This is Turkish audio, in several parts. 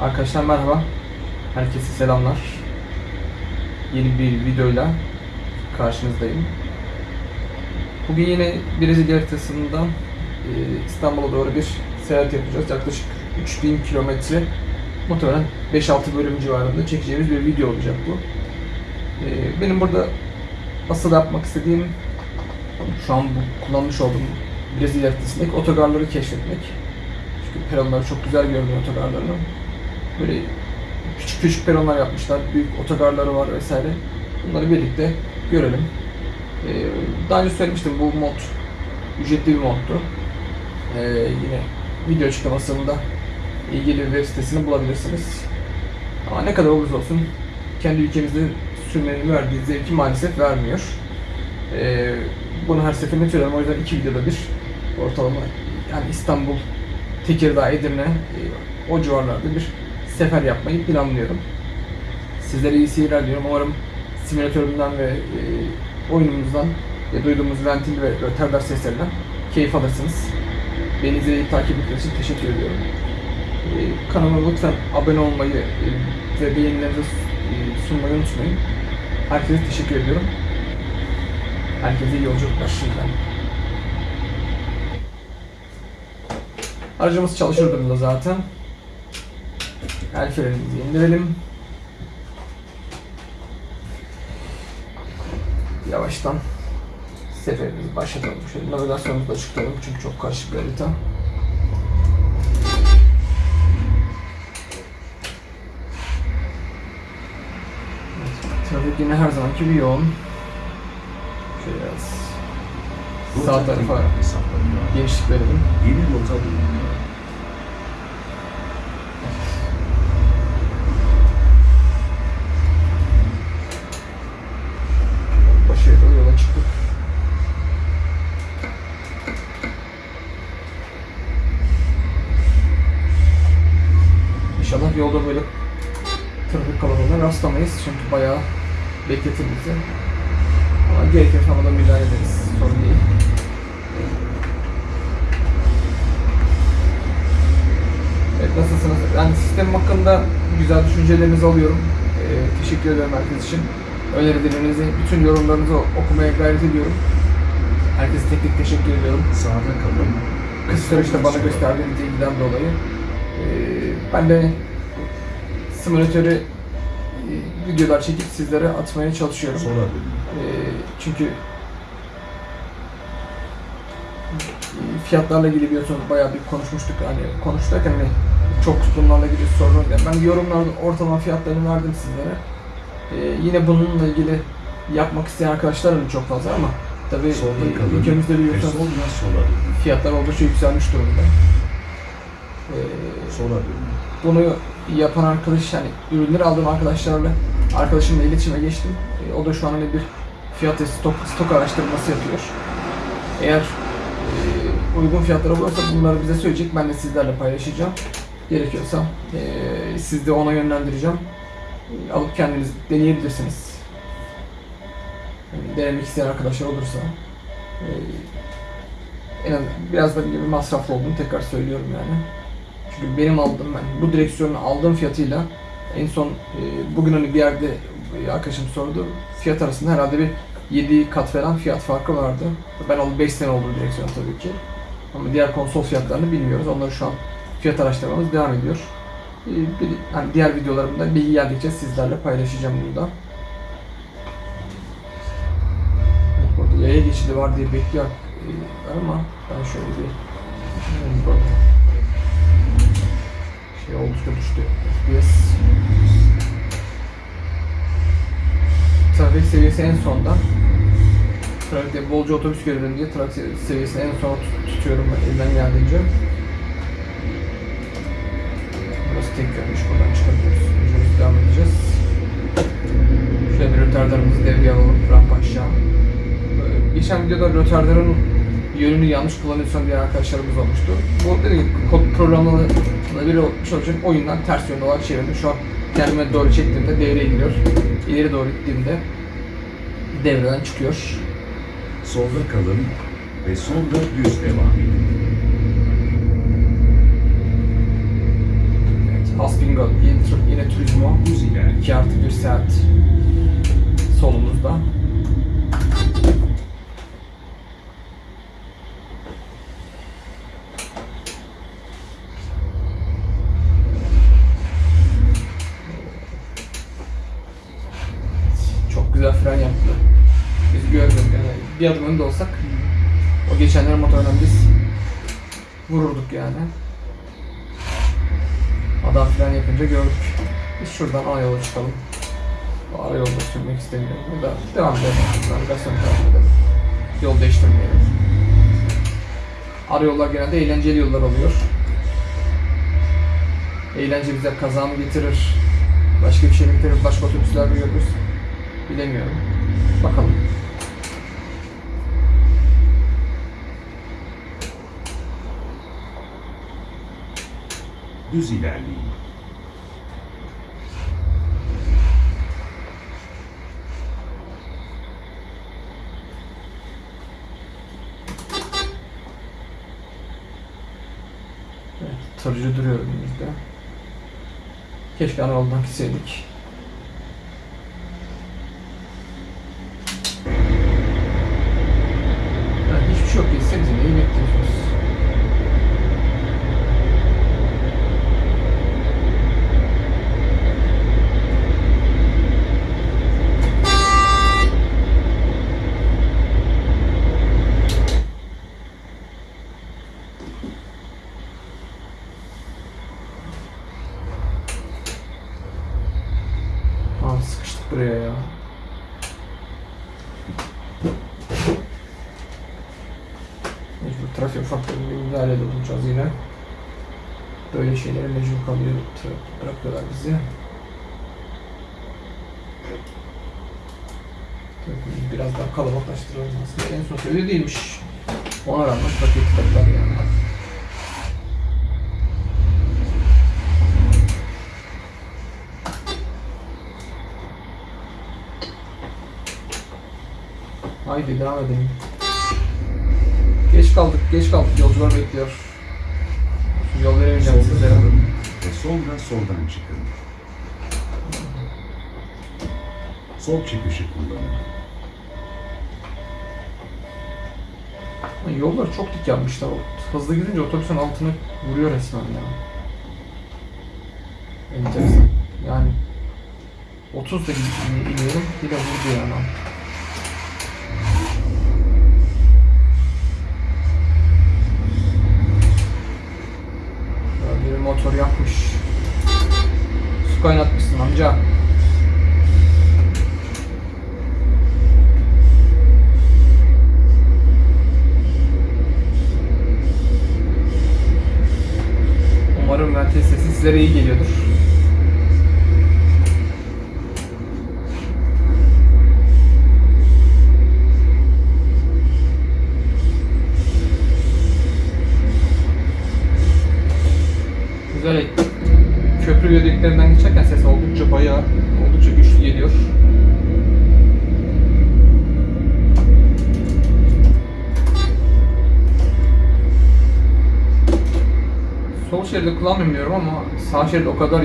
Arkadaşlar merhaba. Herkese selamlar. Yeni bir videoyla karşınızdayım. Bugün yine Brezilya haritasından e, İstanbul'a doğru bir seyahat yapacağız. Yaklaşık 3000 kilometre. Muhtemelen 5-6 bölüm civarında çekeceğimiz bir video olacak bu. E, Benim burada asıl yapmak istediğim şu an bu kullanmış olduğum Brezilya haritasındaki otogarları keşfetmek. Çünkü peronları çok güzel görünüyor otogarlarının. Böyle küçük küçük peronlar yapmışlar, büyük otogarları var vesaire. Bunları birlikte görelim. Ee, daha önce söylemiştim bu mod ücretli bir moddu. Ee, yine video açıklamasında ilgili web sitesini bulabilirsiniz. Ama ne kadar olursa olsun kendi ülkemizde sürmenin verdiği zevki maalesef vermiyor. Ee, bunu her seferinde söylüyorum. O yüzden iki videoda bir ortalama yani İstanbul, Tekirdağ, Edirne e, o civarlarda bir sefer yapmayı planlıyorum. Sizlere iyi seyirler diliyorum. Umarım simülatörümden ve e, oyunumuzdan e, duyduğumuz ventil ve rötardar seslerinden keyif alırsınız. Beni izleyip takip ettiğiniz için teşekkür ediyorum. E, kanalıma lütfen abone olmayı e, ve beğenilerinizi e, sunmayı unutmayın. Herkese teşekkür ediyorum. Herkese iyi yolculuklar şimdiden. Aracımız çalışır durumda zaten. El frenimizi indirelim. Yavaştan seferimizi başlatalım. Şöyle navigasyonumuzu da açıklayalım çünkü çok karışık bir harita. Trafik yine her zamanki gibi yoğun. Şöyle biraz sağ tarafa genişlik verelim. Yeni rota bulunuyor. Bekletir bizi. Ama gerekirse ama da müdahale ederiz. Sorun değil. Evet nasılsınız? Yani sistem hakkında güzel düşüncelerinizi alıyorum. Ee, teşekkür ederim herkes için. Önerilerinizi, bütün yorumlarınızı okumaya gayret ediyorum. Herkese tek tek teşekkür ediyorum. Sağda kalın. Kısa süreçte bana gösterdiğiniz ilgiden dolayı. Ee, ben de simülatörü videolar çekip sizlere atmaya çalışıyorum. Dönün. Ee, çünkü e, fiyatlarla ilgili biliyorsunuz bayağı bir konuşmuştuk. Hani konuştuk hani çok bunlarla ilgili sorun. Yani ben yorumlarda ortalama fiyatlarını verdim sizlere. Ee, yine bununla ilgili yapmak isteyen arkadaşlar da çok fazla ama tabii e, ülkemizde biliyorsunuz sonra fiyatlar oldukça yükselmiş durumda. Ee, dönün. bunu yapan arkadaş yani ürünleri aldığım arkadaşlarla arkadaşımla iletişime geçtim. E, o da şu an hani bir fiyat ve stok, stok araştırması yapıyor. Eğer e, uygun fiyatlara bulursa bunları bize söyleyecek. Ben de sizlerle paylaşacağım. Gerekiyorsa e, siz de ona yönlendireceğim. E, alıp kendiniz deneyebilirsiniz. Yani denemek isteyen arkadaşlar olursa. E, en az biraz da bir masraflı olduğunu tekrar söylüyorum yani. Çünkü benim aldığım ben bu direksiyonu aldığım fiyatıyla en son e, bugün hani bir yerde arkadaşım sordu. Fiyat arasında herhalde bir 7 kat falan fiyat farkı vardı. Ben alıp 5 sene oldu direksiyon tabii ki. Ama diğer konsol fiyatlarını bilmiyoruz. Onları şu an fiyat araştırmamız devam ediyor. E, bir, hani diğer videolarımda bilgi geldikçe sizlerle paylaşacağım bunu da. Burada yaya geçidi var diye bekliyor e, ama ben şöyle bir şey oldukça düştü. FPS. Trafik seviyesi en sonda. Trafikte bolca otobüs görelim diye trafik seviyesini en tut- tutuyorum elimden geldiğince. Burası tek yönmüş. Buradan çıkabiliyoruz. Yolculuğumuza devam edeceğiz. Şöyle bir rötardarımızı devreye alalım. Rampa aşağı. Geçen videoda rötardarın yönünü yanlış kullanıyorsan diye arkadaşlarımız olmuştu. Bu dediğim gibi kod programlı bir olmuş olacak oyundan ters yönde olarak çevirdim. Şu an kendime doğru çektiğimde devreye giriyor. İleri doğru gittiğimde devreden çıkıyor. Solda kalın ve sonra düz devam edin. Evet, Haspingo Yine Turismo. Düz ilerleyin. 2 artı 1 saat solumuzda. Çok güzel fren yaptı. Biz görmedik yani. Bir adım önde olsak o geçenlerin motorundan biz vururduk yani. Adam fren yapınca gördük. Biz şuradan ana yola çıkalım. Bu ara yolda sürmek istemiyorum. Burada devam edelim. Navigasyon takip edelim. Yol değiştirmeyelim. Ara yollar genelde eğlenceli yollar oluyor. Eğlence bize kaza mı getirir? Başka bir şey getirir? Başka otobüsler görürüz? Bilemiyorum. Bakalım. Düz ilerleyin. Evet, tırcı duruyor önümüzde. Keşke ana yoldan gitseydik. Evet, hiçbir şey yok. Gitsenize neyi bekliyorsunuz? Aa, sıkıştık buraya ya. Mecbur trafik faktörünü müdahale olacağız yine. Böyle şeylere mecbur kalıyor, bırakıyorlar bizi. Biraz daha kalabalıklaştıralım aslında. En son öyle değilmiş. Ona rağmen trafik tıkadılar yani. Haydi devam edelim. Geç kaldık, geç kaldık. Yolcular bekliyor. Şimdi yol veremeyeceğim sizlere. ve sonra soldan çıkın. Sol çıkışı kullanın. Ama Yolları çok dik yapmışlar. O Hızlı gidince otobüsün altına vuruyor resmen ya. Enteresan. Yani 30 da gidip in- iniyorum yine vurdu yani. Sizlere iyi geliyordur. Şerit o kadar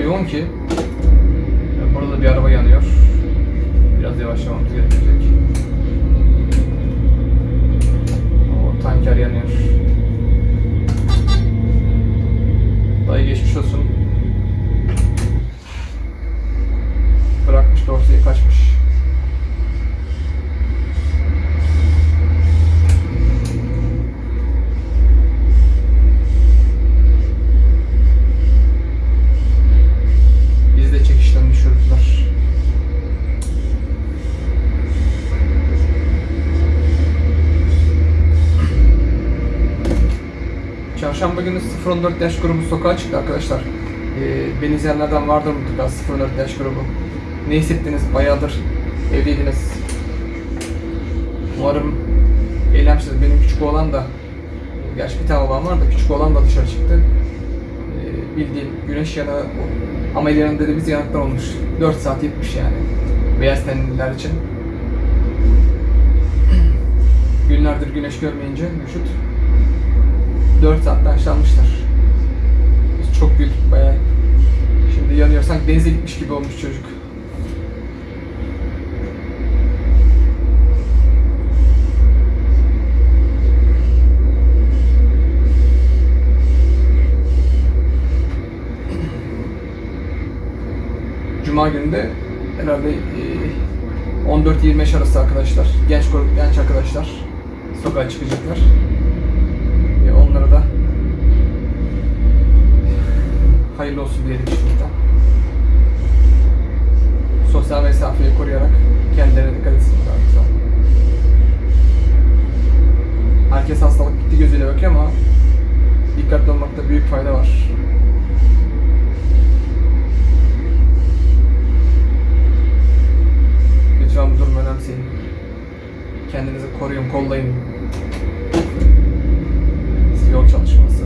014 yaş grubu sokağa çıktı arkadaşlar. Ee, beni izleyenlerden vardır mutlaka 014 yaş grubu. Ne hissettiniz? Bayağıdır evliydiniz. Umarım eğlenmişsiniz. Benim küçük oğlan da, gerçi bir tane oğlan var da küçük oğlan da dışarı çıktı. Ee, bildiğin güneş yanında da biz yanıklar olmuş. 4 saat yetmiş yani. Beyaz tenliler için. Günlerdir güneş görmeyince vücut 4 saatte yaşlanmışlar. Biz çok güldük bayağı. Şimdi yanıyor. Sanki denize gitmiş gibi olmuş çocuk. Cuma günü de herhalde e, 14-25 arası arkadaşlar, genç genç arkadaşlar sokağa çıkacaklar. Hayırlı olsun diyelim şimdiden. Sosyal mesafeyi koruyarak kendilerine dikkat etsinler. Herkes hastalık gitti gözüyle bakıyor ama dikkatli olmakta büyük fayda var. Lütfen bu durumu önemseyin. Kendinizi koruyun, kollayın. Yol çalışması.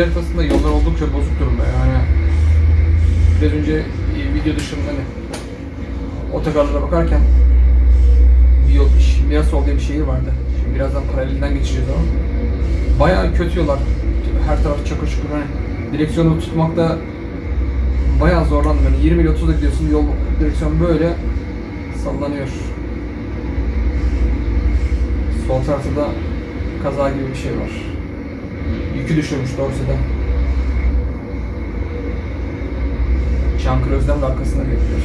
Brezilya haritasında yollar oldukça bozuk durumda yani. Biraz önce e, video dışında hani otogarlara bakarken bir yol, Mirasol diye bir şehir vardı. Şimdi birazdan paralelinden geçeceğiz ama bayağı kötü yollar. Her taraf çakır çukur hani direksiyonu tutmakta bayağı zorlandım. Yani 20 ile 30'da gidiyorsun yol direksiyon böyle sallanıyor. Sol tarafta da kaza gibi bir şey var. Yükü düşürmüş Dorsey'den. Çankırı Özlem de arkasında bekliyor.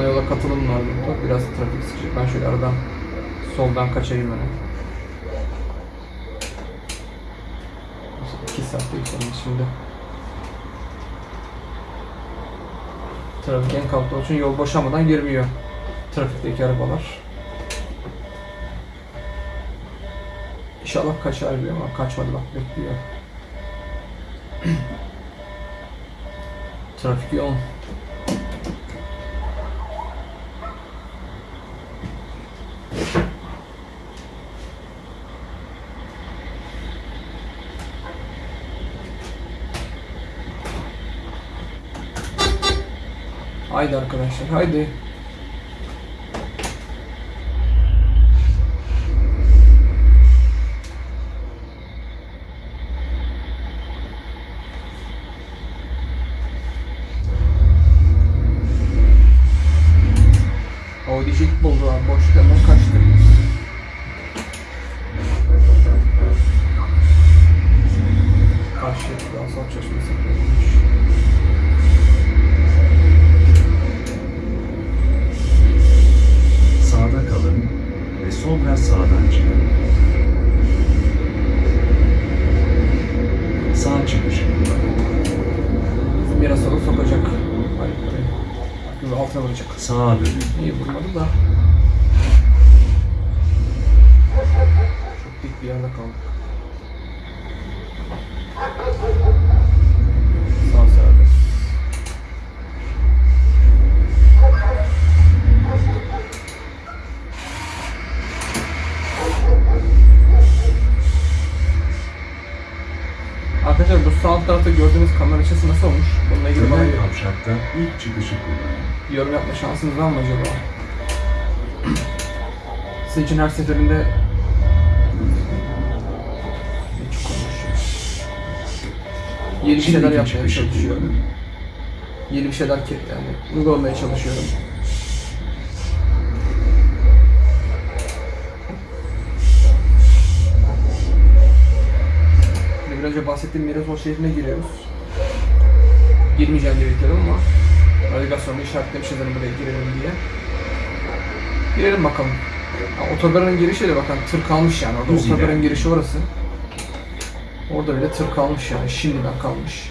Ana yola katılım var burada. Biraz trafik sıkışık. Ben şöyle aradan soldan kaçayım öne. 2 saatte yükselmiş şimdi. Trafik en kalktığı için yol boşalmadan girmiyor trafikteki arabalar. İnşallah kaçar diyor ama kaçmadı bak bekliyor. Trafik yoğun. Haydi arkadaşlar haydi. Audi Jack buldu abi boş hemen kavşakta ilk çıkışı kullanın. yorum yapma şansınız var mı acaba? Sizin için her seferinde çok konuşuyor. Yeni bir şeyler yapmaya çalışıyorum. Yeni bir şeyler ke- yani uygulamaya çalışıyorum. Biraz önce bahsettiğim Mirasol şehrine giriyoruz. Girmeyeceğim diye bekliyorum ama navigasyonda işaretlemişiz hani buraya girelim diye. Girelim bakalım. Ya, otogarın girişi de bakın tır kalmış yani orada Düz otogarın girişi orası. Orada bile tır kalmış yani şimdiden kalmış.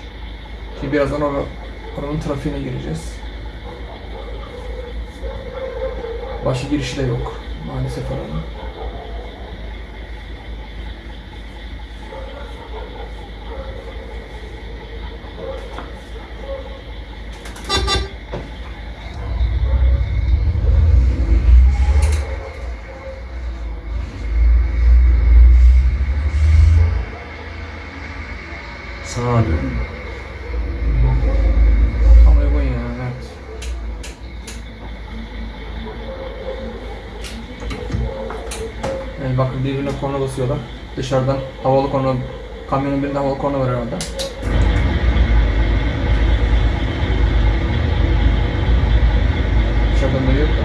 Şimdi birazdan or oranın trafiğine gireceğiz. Başka girişi de yok maalesef oranın. Birbirine korna basıyorlar. Dışarıdan havalı korna, kamyonun birinde havalı korna var herhalde. Dışarıdan da yok da.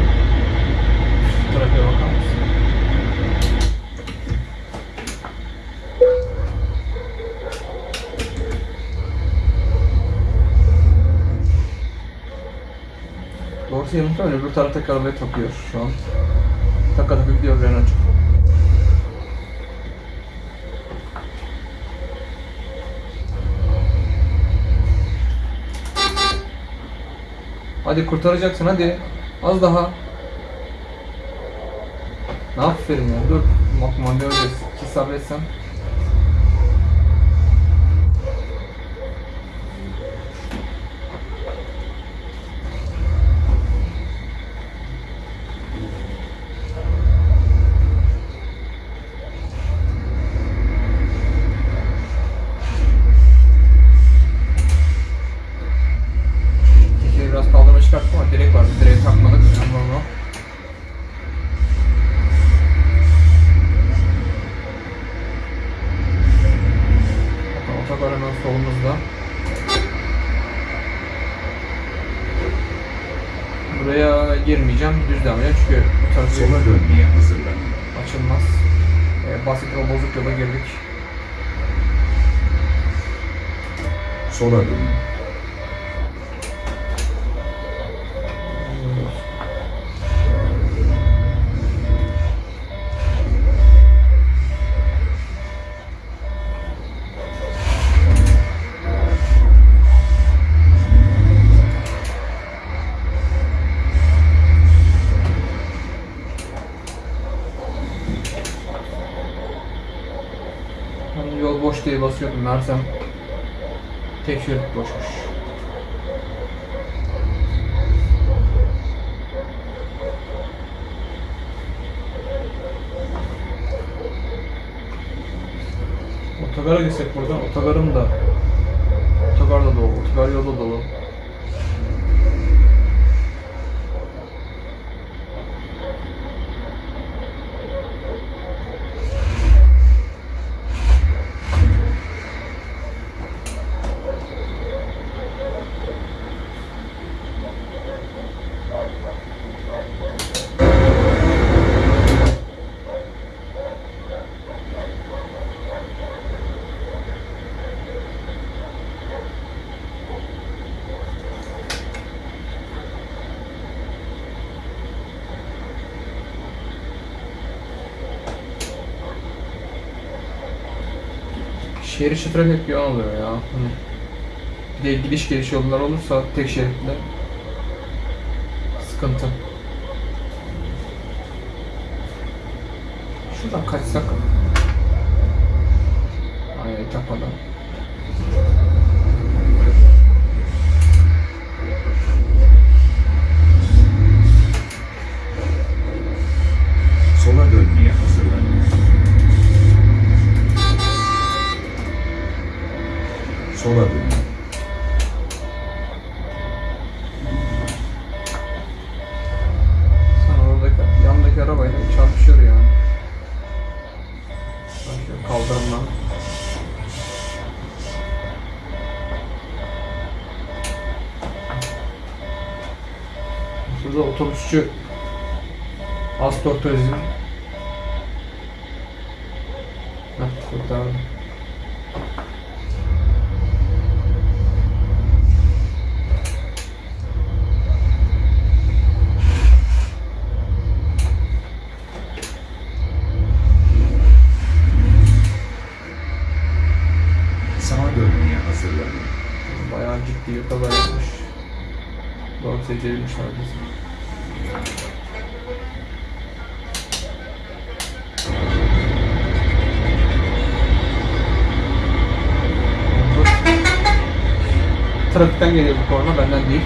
Trafiğe bakar mısın? Doğrusu yanımda öbür taraftaki arabaya takıyor şu an. Taka taka gidiyor Renault'cum. Hadi kurtaracaksın hadi. Az daha. Ne aferin ya dur. Bak manuel ki sabretsen. Sola. Hani yol boş diye basıyordum meğersem tek şerit boşmuş. Otogara gitsek buradan. Otogarım da Otogar da dolu. Otogar yolu da dolu. Şehir içi trafik yoğun oluyor ya. Hani bir de gidiş geliş yollar olursa tek şeritle sıkıntı. sola dönün. Sen oradaki arabayla çarpışır yani. Başka kaldırımdan. Şurada otobüsçü Astor Turizm. Heh, kurtardım. Trafikten geliyor bu korna benden değil.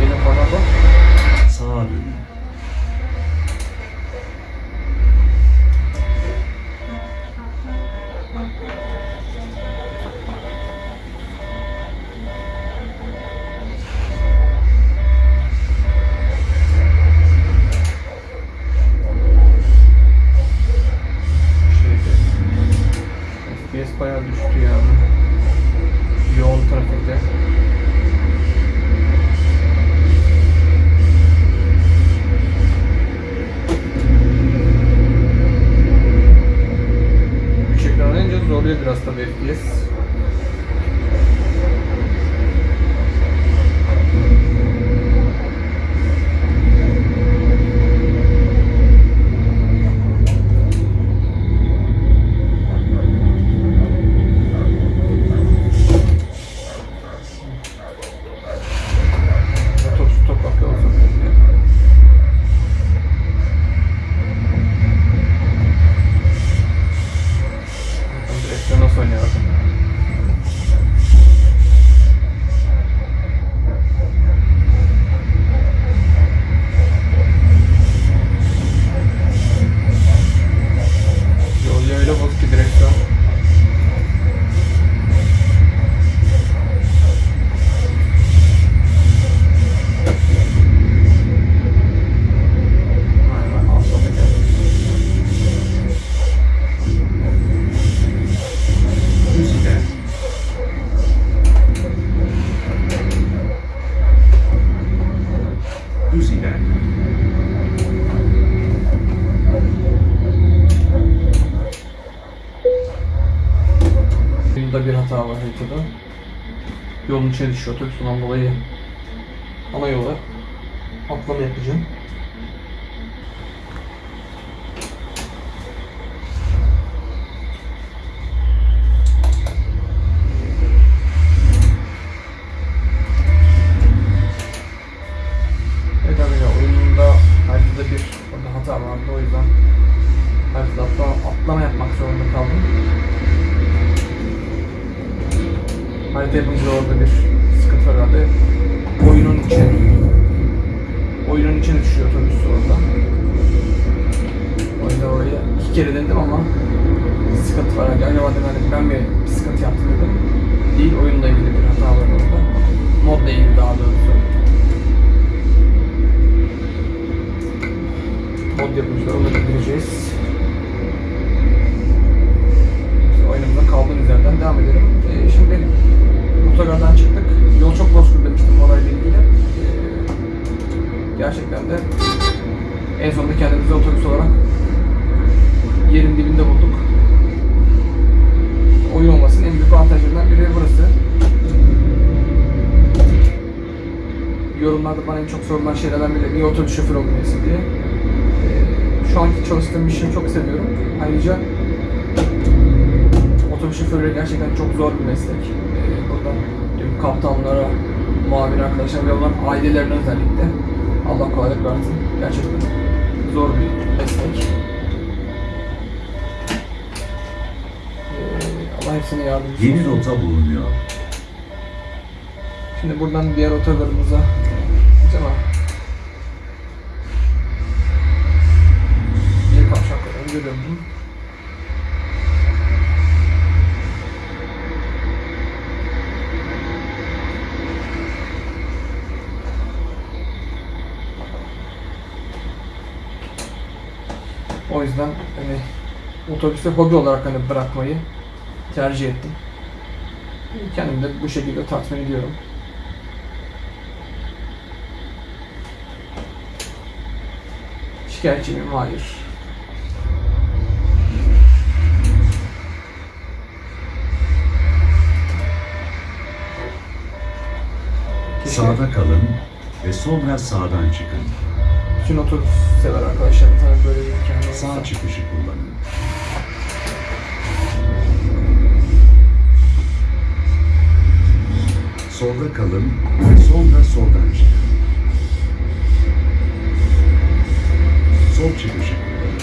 Benim korna bu. Sağa dönün. Şeyde, Bunda bir hata var haritada. Yolun içine düşüyor otobüs ondan dolayı ana yola atlama yapacağım. En çok sorulan şeylerden biri niye otobüs şoförü olmuyorsun diye. Ee, şu anki çalıştığım işi çok seviyorum. Ayrıca otobüs şoförleri gerçekten çok zor bir meslek. Ee, burada tüm kaptanlara, muavin arkadaşlar ve onların ailelerine özellikle Allah kolaylık versin. Gerçekten zor bir meslek. Ee, Allah hepsine yardımcısı Yeni olsun. rota bulunuyor. Şimdi buradan diğer otogarımıza döndüm. O yüzden hani otobüste hobi olarak hani bırakmayı tercih ettim. Kendimi de bu şekilde tatmin ediyorum. Şikayetçi miyim? Hayır. Sağda kalın ve sonra sağdan çıkın. bütün otobüs sever arkadaşlarım tabii böyle bir imkanı. Sağ çıkışı kullanın. Solda kalın ve sonra soldan çıkın. Sol çıkışı kullanın.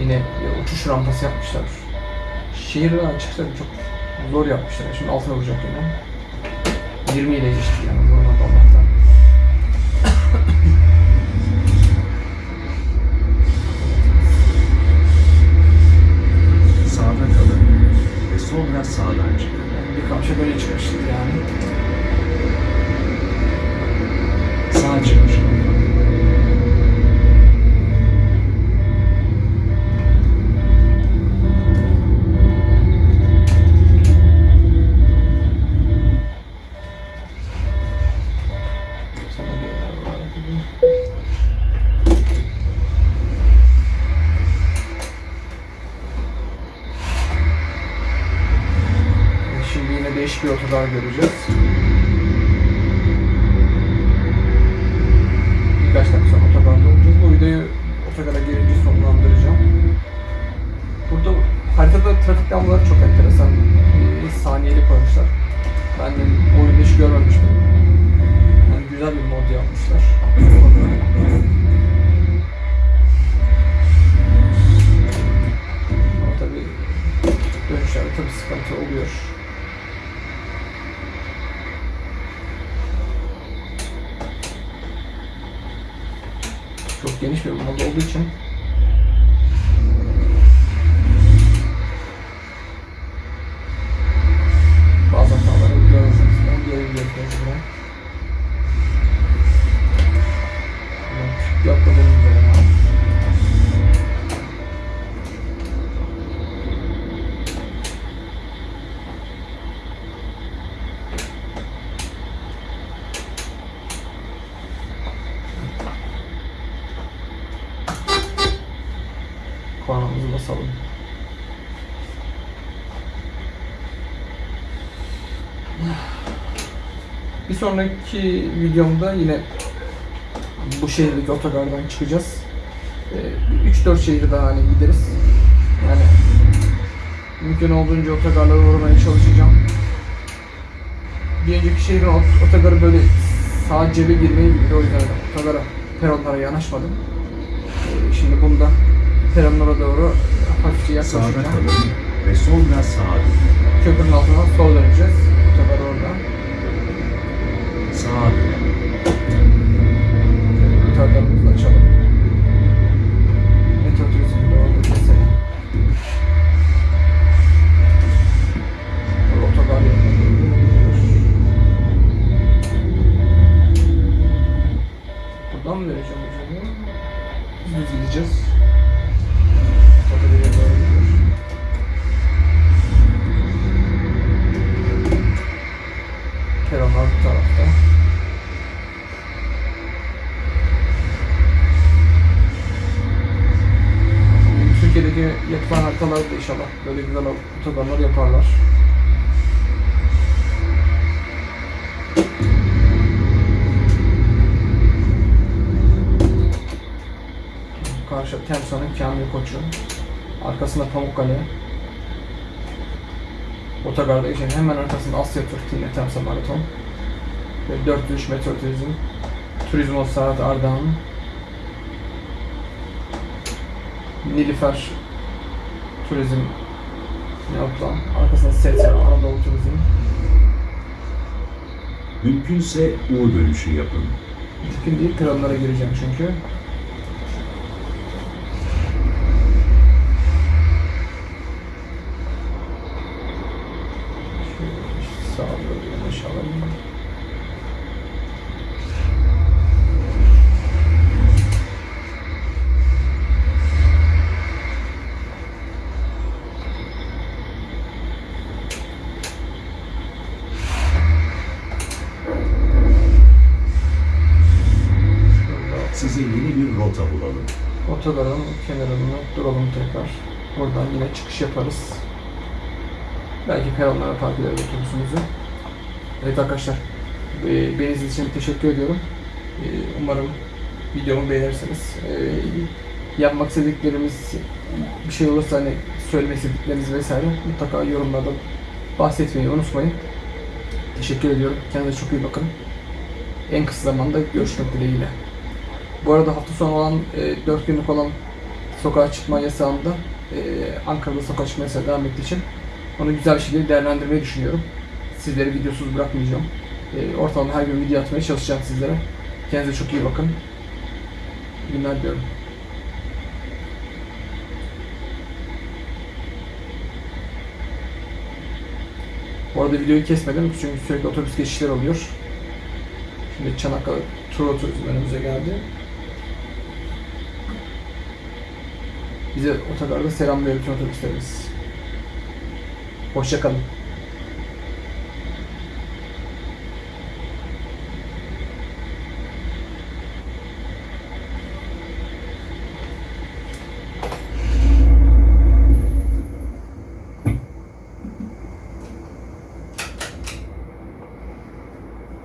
Yine uçuş rampası yapmışlar. Şehirden açıkçası çok zor yapmışlar. Şimdi altına vuracak yine. 20 ile geçti yani vurmadı Allah'tan. Sağda kalın ve sonra sağdan çıkın. Bir kamşa böyle çıkmıştı yani. Sağ çıkışı otogar göreceğiz. Kornamızı basalım. Bir sonraki videomda yine bu şehirdeki otogardan çıkacağız. Ee, 3-4 şehir daha hani gideriz. Yani mümkün olduğunca otogarlara uğramaya çalışacağım. Bir önceki şehrin ot- otogarı böyle sağ cebe girmeye gidiyor. O yüzden otogara, peronlara yanaşmadım. Ee, Şimdi bunda peronlara doğru hafifçe Sağda yaklaşacağım. kalın ve sonra sağa dönün. Köprünün altından sol döneceğiz. Otogar orada. Sağa dönün. Gitarlarımızı açalım. Metro turizmde orada. Burada otogar yerine. Buradan mı vereceğim? Biz düz gideceğiz. İnşallah böyle güzel otobanlar yaparlar. Karşı Temsa'nın Kamil Koçu. Arkasında Pamukkale. Otogarda geçen hemen arkasında Asya Tur yine Temsa Maraton. Ve 403 Metro Turizm. Turizmo Saat Ardahan. Nilüfer Turizm yapılan. Arkasında ST Anadolu Turizm. Mümkünse U dönüşü yapın. Mümkün değil, krallara gireceğim çünkü. Yaparız. Belki park ederiz otobüsümüzü. Evet arkadaşlar, e, beni izlediğiniz için teşekkür ediyorum. E, Umarım videomu beğenirsiniz. E, Yapmak istediklerimiz bir şey olursa hani söylemek istedikleriniz vesaire mutlaka yorumlarda bahsetmeyi unutmayın. Teşekkür ediyorum. Kendinize çok iyi bakın. En kısa zamanda görüşmek dileğiyle. Bu arada hafta sonu olan, e, 4 günlük olan sokağa çıkma yasağında e, Ankara'da yasağı devam ettiği için onu güzel bir şekilde değerlendirmeyi düşünüyorum. Sizleri videosuz bırakmayacağım. E, ortalama her gün video atmaya çalışacağım sizlere. Kendinize çok iyi bakın. İyi günler diliyorum. Bu arada videoyu kesmedim çünkü sürekli otobüs geçişleri oluyor. Şimdi Çanakkale tur oturizm önümüze geldi. Bize otogarda selamlıyor bütün otobüslerimiz. Hoşçakalın.